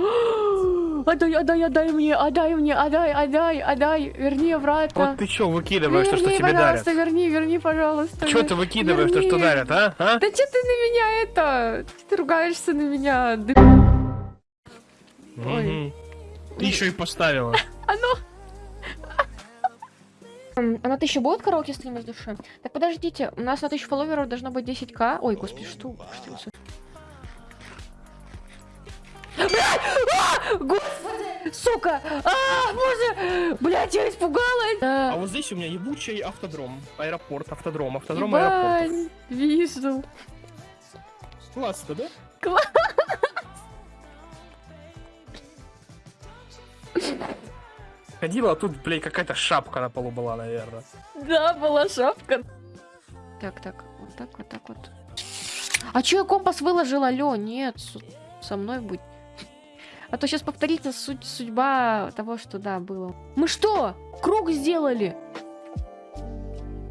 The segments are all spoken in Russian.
Отдай, отдай, отдай мне, отдай мне, отдай, отдай, отдай, верни обратно. Вот ты чё выкидываешь, то, что верни, тебе дарят? пожалуйста, верни, верни, пожалуйста. Чё ты выкидываешь, то, что Верни. дарят, а? а? Да что ты на меня это? Ты ругаешься на меня. Да Ой. Ты еще и поставила. Оно... А на тысячу будет караоке стрим из души? Так подождите, у нас на тысячу фолловеров должно быть 10к. Ой, господи, что? А! Господи! Сука! А, боже! Блядь, я испугалась! А Да. вот здесь у меня ебучий автодром. Аэропорт, автодром, автодром, аэропорт. Ебать, вижу. Классно, да? Класс. Ходила, а тут, блядь, какая-то шапка на полу была, наверное. Да, была шапка. Так, так, вот так, вот так вот. А чё я компас выложила, алё? Нет, со мной будь. А то сейчас повторится суть, судьба того, что да, было. Мы что? Круг сделали?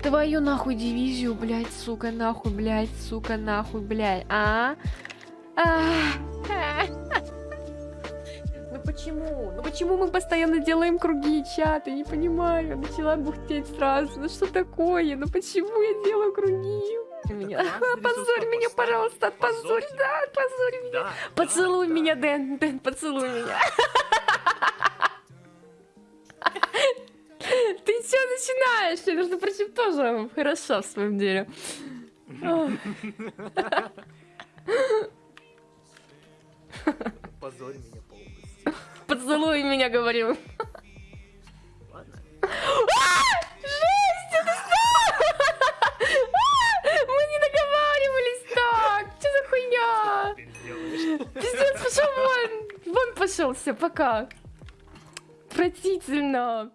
Твою нахуй дивизию, блядь, сука, нахуй, блядь, сука, нахуй, блядь, а? А. Ну почему? Ну почему мы постоянно делаем круги, чат? Я не понимаю. Начала бухтеть сразу. Ну что такое? Ну почему я делаю круги? Меня. Позорь меня, пожалуйста, отпозорь, да, отпозорь меня. Поцелуй меня, Дэн, Дэн, поцелуй меня. Ты что начинаешь? Я, между прочим, тоже хорошо в своем деле. Позорь меня полностью. Поцелуй меня, говорю. Ладно. Пиздец, пошел вон. Вон пошел, все, пока. Отвратительно.